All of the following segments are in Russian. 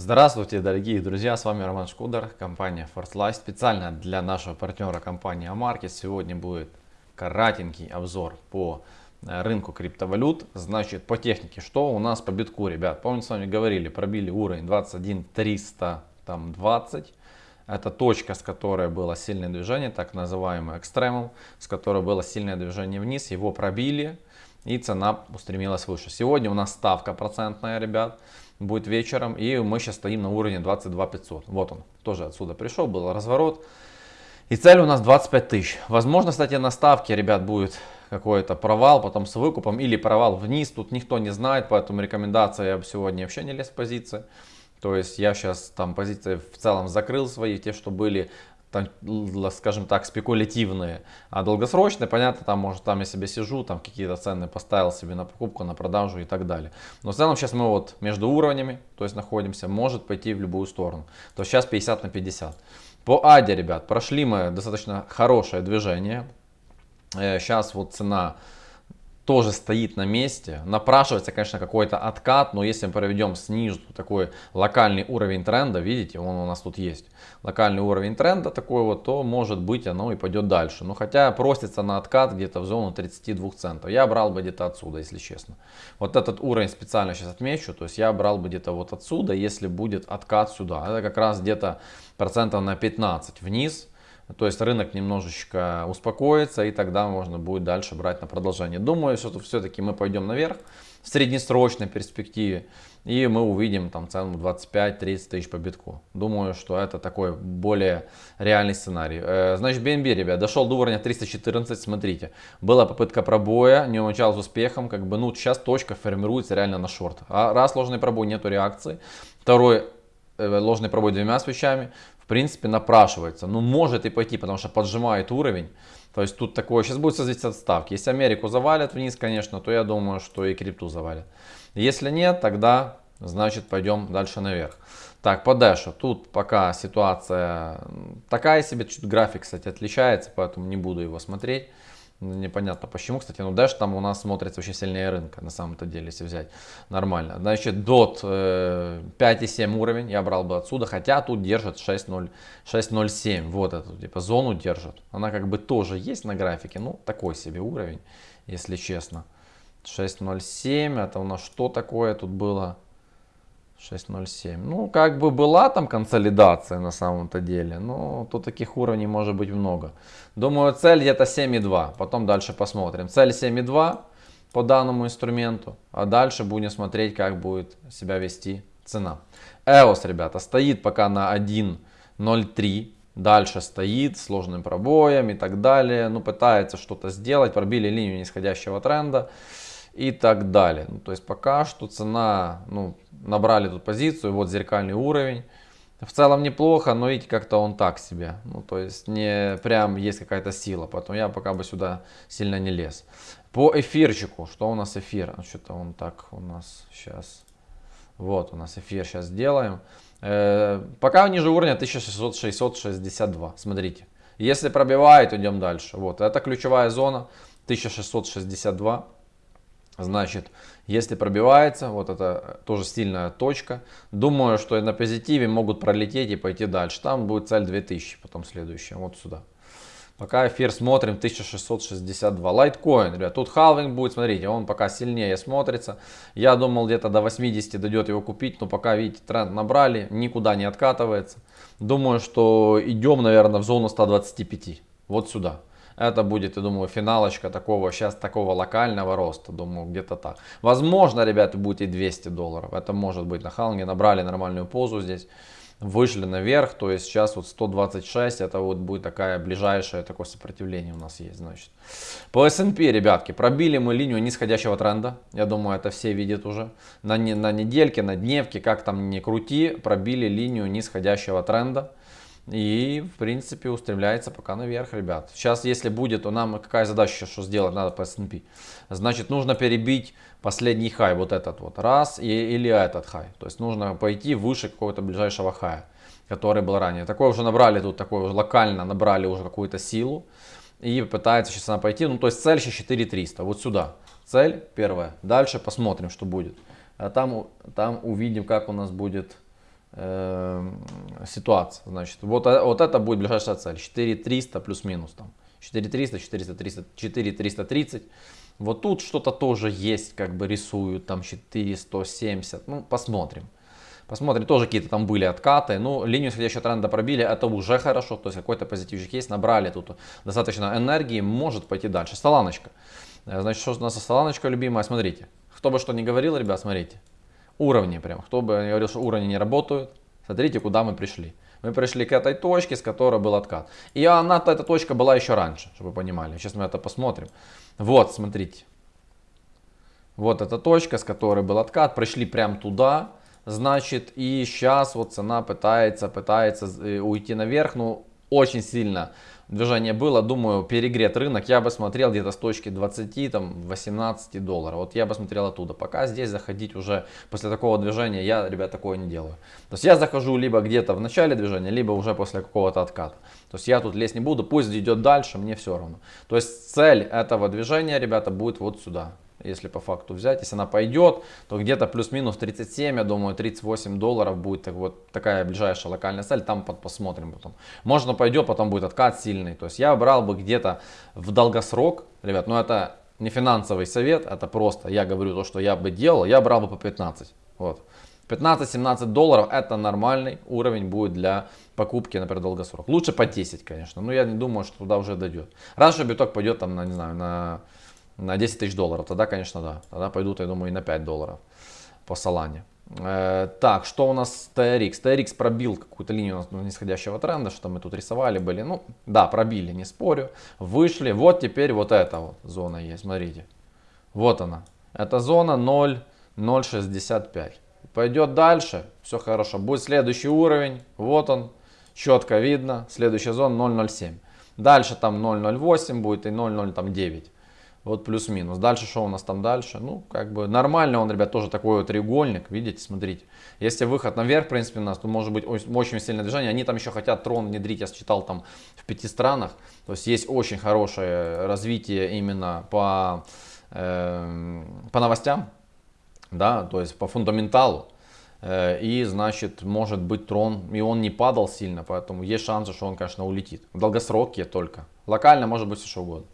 Здравствуйте, дорогие друзья, с вами Роман Шкудер, компания ForceLife. Специально для нашего партнера компании Amarkets сегодня будет коротенький обзор по э, рынку криптовалют. Значит, по технике, что у нас по битку, ребят? Помните, с вами говорили, пробили уровень 21 320. Это точка, с которой было сильное движение, так называемый экстремум, с которой было сильное движение вниз. Его пробили и цена устремилась выше. Сегодня у нас ставка процентная, ребят будет вечером. И мы сейчас стоим на уровне 22 500. Вот он, тоже отсюда пришел, был разворот. И цель у нас 25 тысяч. Возможно, кстати, на ставке, ребят, будет какой-то провал, потом с выкупом или провал вниз. Тут никто не знает, поэтому рекомендация я бы сегодня вообще не лез в позиции. То есть я сейчас там позиции в целом закрыл свои, те, что были там, скажем так, спекулятивные, а долгосрочные, понятно, там, может, там я себе сижу, там какие-то цены поставил себе на покупку, на продажу и так далее. Но в целом сейчас мы вот между уровнями, то есть находимся, может пойти в любую сторону. То есть сейчас 50 на 50. По Аде, ребят, прошли мы достаточно хорошее движение. Сейчас э, вот цена тоже стоит на месте. Напрашивается, конечно, какой-то откат, но если мы проведем снизу такой локальный уровень тренда, видите, он у нас тут есть, локальный уровень тренда такой вот, то может быть оно и пойдет дальше. Но хотя просится на откат где-то в зону 32 центов. Я брал бы где-то отсюда, если честно. Вот этот уровень специально сейчас отмечу, то есть я брал бы где-то вот отсюда, если будет откат сюда. Это как раз где-то процентов на 15 вниз. То есть рынок немножечко успокоится и тогда можно будет дальше брать на продолжение. Думаю, что все-таки мы пойдем наверх в среднесрочной перспективе и мы увидим там цену 25-30 тысяч по битку. Думаю, что это такой более реальный сценарий. Э, значит, BNB, ребят, дошел до уровня 314, смотрите. Была попытка пробоя, не умочал с успехом, как бы, ну, сейчас точка формируется реально на шорт. А раз ложный пробой, нету реакции. Второй, ложный пробой двумя свечами принципе, напрашивается. Ну, может и пойти, потому что поджимает уровень. То есть тут такое, сейчас будет зависеть от ставки. Если Америку завалят вниз, конечно, то я думаю, что и крипту завалят. Если нет, тогда, значит, пойдем дальше наверх. Так, по Дэшу. Тут пока ситуация такая себе, чуть график, кстати, отличается, поэтому не буду его смотреть. Непонятно почему, кстати, но Dash там у нас смотрится вообще сильнее рынка, на самом-то деле, если взять нормально. Значит, DOT э, 5,7 уровень, я брал бы отсюда, хотя тут держит 6,07, вот эту, типа, зону держит. Она как бы тоже есть на графике, ну, такой себе уровень, если честно. 6,07, это у нас что такое тут было? 6.07. Ну, как бы была там консолидация на самом-то деле, но тут таких уровней может быть много. Думаю, цель где-то 7.2, потом дальше посмотрим. Цель 7.2 по данному инструменту, а дальше будем смотреть, как будет себя вести цена. EOS, ребята, стоит пока на 1.03, дальше стоит сложным пробоем и так далее. Ну, пытается что-то сделать, пробили линию нисходящего тренда и так далее. Ну, то есть пока что цена, ну, набрали тут позицию, вот зеркальный уровень. В целом неплохо, но видите, как-то он так себе. Ну, то есть не прям есть какая-то сила, поэтому я пока бы сюда сильно не лез. По эфирчику, что у нас эфир? А что-то он так у нас сейчас. Вот у нас эфир сейчас сделаем. Э, пока ниже уровня 1662, смотрите. Если пробивает, идем дальше. Вот, это ключевая зона 1662. Значит, если пробивается, вот это тоже сильная точка. Думаю, что на позитиве могут пролететь и пойти дальше. Там будет цель 2000, потом следующая, вот сюда. Пока эфир смотрим 1662. Лайткоин, ребят, тут халвинг будет, смотрите, он пока сильнее смотрится. Я думал где-то до 80 дойдет его купить, но пока, видите, тренд набрали, никуда не откатывается. Думаю, что идем, наверное, в зону 125, вот сюда. Это будет, я думаю, финалочка такого, сейчас такого локального роста. Думаю, где-то так. Возможно, ребята, будет и 200 долларов. Это может быть на халнге. Набрали нормальную позу здесь. Вышли наверх, то есть сейчас вот 126, это вот будет такая ближайшее такое сопротивление у нас есть, значит. По S&P, ребятки, пробили мы линию нисходящего тренда, я думаю, это все видят уже. На, на недельке, на дневке, как там не крути, пробили линию нисходящего тренда. И, в принципе, устремляется пока наверх, ребят. Сейчас, если будет, то нам какая задача, что сделать надо по S&P? Значит, нужно перебить последний хай, вот этот вот, раз, и, или этот хай. То есть, нужно пойти выше какого-то ближайшего хая, который был ранее. Такое уже набрали тут, такое уже локально набрали уже какую-то силу. И пытается сейчас она пойти, ну, то есть, цель сейчас 4300, вот сюда. Цель первая. Дальше посмотрим, что будет. А там, там увидим, как у нас будет э, ситуация. Значит, вот, э, вот это будет ближайшая цель. 4300 плюс-минус там. 4300, 400, 4330. Вот тут что-то тоже есть, как бы рисуют, там 4170. Ну, посмотрим. Посмотрим, тоже какие-то там были откаты. Ну, линию исходящего тренда пробили, это уже хорошо. То есть какой-то позитивчик есть, набрали тут достаточно энергии, может пойти дальше. Столаночка. Э, значит, что у нас столаночка любимая? Смотрите. Кто бы что ни говорил, ребят, смотрите. Уровни прям. Кто бы говорил, что уровни не работают, смотрите, куда мы пришли. Мы пришли к этой точке, с которой был откат. И она, эта точка была еще раньше, чтобы вы понимали. Сейчас мы это посмотрим. Вот, смотрите. Вот эта точка, с которой был откат. Пришли прям туда. Значит, и сейчас вот цена пытается, пытается э, уйти наверх. Ну, очень сильно движение было, думаю, перегрет рынок, я бы смотрел где-то с точки 20, там, 18 долларов. Вот я бы смотрел оттуда. Пока здесь заходить уже после такого движения, я, ребят, такое не делаю. То есть я захожу либо где-то в начале движения, либо уже после какого-то отката. То есть я тут лезть не буду, пусть идет дальше, мне все равно. То есть цель этого движения, ребята, будет вот сюда если по факту взять. Если она пойдет, то где-то плюс-минус 37, я думаю, 38 долларов будет так вот такая ближайшая локальная цель. Там посмотрим потом. Можно пойдет, потом будет откат сильный. То есть я брал бы где-то в долгосрок, ребят, но это не финансовый совет, это просто я говорю то, что я бы делал, я брал бы по 15. Вот. 15-17 долларов это нормальный уровень будет для покупки, например, долгосрок. Лучше по 10, конечно, но я не думаю, что туда уже дойдет. Раньше биток пойдет там, на, не знаю, на на 10 тысяч долларов, тогда, конечно, да. Тогда пойдут, я думаю, и на 5 долларов по Солане. Э, так, что у нас TRX? TRX пробил какую-то линию нисходящего тренда, что мы тут рисовали были. Ну, да, пробили, не спорю. Вышли. Вот теперь вот эта вот зона есть, смотрите. Вот она. Это зона 0,065. Пойдет дальше, все хорошо. Будет следующий уровень, вот он, четко видно. Следующая зона 0,07. Дальше там 0,08 будет и 0,09. Вот плюс-минус. Дальше что у нас там дальше? Ну, как бы нормально он, ребят, тоже такой вот треугольник. Видите, смотрите. Если выход наверх, в принципе, у нас, то может быть очень сильное движение. Они там еще хотят трон внедрить, я считал, там в пяти странах. То есть есть очень хорошее развитие именно по, э, по новостям, да, то есть по фундаменталу. Э, и, значит, может быть трон, и он не падал сильно, поэтому есть шансы, что он, конечно, улетит. В долгосроке только. Локально может быть все что угодно.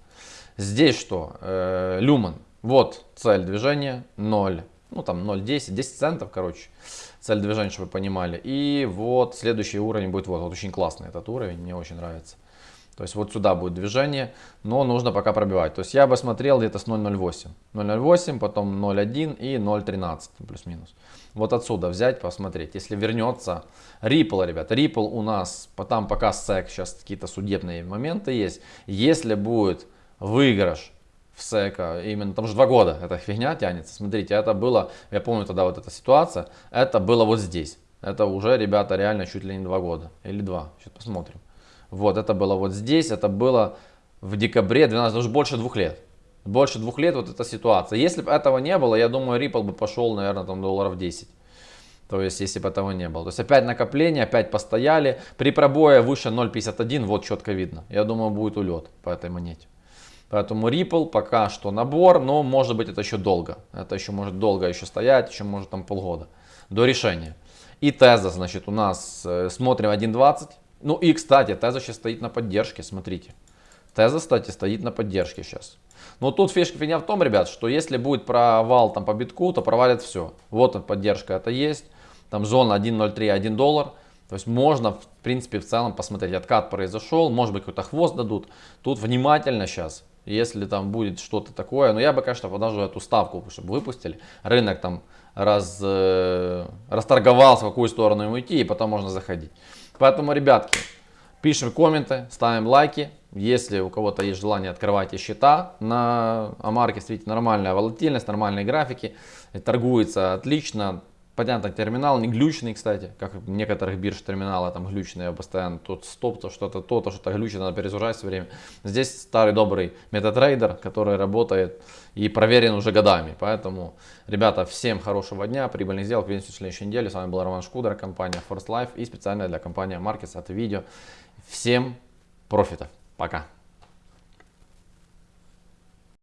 Здесь что? Э, люмен. Вот цель движения 0. Ну там 0,10, 10 центов, короче. Цель движения, чтобы вы понимали. И вот следующий уровень будет вот. Вот очень классный этот уровень, мне очень нравится. То есть вот сюда будет движение, но нужно пока пробивать. То есть я бы смотрел где-то с 0.08. 0.08, потом 0.1 и 0.13 плюс-минус. Вот отсюда взять, посмотреть. Если вернется Ripple, ребят, Ripple у нас, там пока SEC, сейчас какие-то судебные моменты есть. Если будет выигрыш в СЭКа, именно там же два года эта фигня тянется. Смотрите, это было, я помню тогда вот эта ситуация, это было вот здесь. Это уже, ребята, реально чуть ли не два года. Или два, сейчас посмотрим. Вот, это было вот здесь, это было в декабре 12, уже больше двух лет. Больше двух лет вот эта ситуация. Если бы этого не было, я думаю, Ripple бы пошел, наверное, там долларов 10. То есть, если бы этого не было. То есть, опять накопление, опять постояли. При пробое выше 0.51, вот четко видно. Я думаю, будет улет по этой монете. Поэтому Ripple пока что набор, но может быть это еще долго. Это еще может долго еще стоять, еще может там полгода до решения. И Теза, значит, у нас э, смотрим 1.20. Ну и, кстати, Теза сейчас стоит на поддержке, смотрите. Теза, кстати, стоит на поддержке сейчас. Но тут фишка фигня в том, ребят, что если будет провал там по битку, то провалит все. Вот он, поддержка это есть. Там зона 1.03, 1 доллар. То есть можно, в принципе, в целом посмотреть, откат произошел, может быть какой-то хвост дадут. Тут внимательно сейчас если там будет что-то такое. Но я бы, конечно, подожду эту ставку, чтобы выпустили. Рынок там раз, э, расторговался, в какую сторону ему идти, и потом можно заходить. Поэтому, ребятки, пишем комменты, ставим лайки. Если у кого-то есть желание, открывайте счета на Амарке. Смотрите, нормальная волатильность, нормальные графики. Торгуется отлично. Понятно, терминал не глючный, кстати, как в некоторых бирж терминалы там глючные постоянно. Тут стоп, то что-то то, то что-то глючит, надо перезагружать все время. Здесь старый добрый MetaTrader, который работает и проверен уже годами. Поэтому, ребята, всем хорошего дня, прибыльных сделок, видимся в следующей неделе. С вами был Роман Шкудер, компания First Life и специально для компании Markets от видео. Всем профитов. Пока.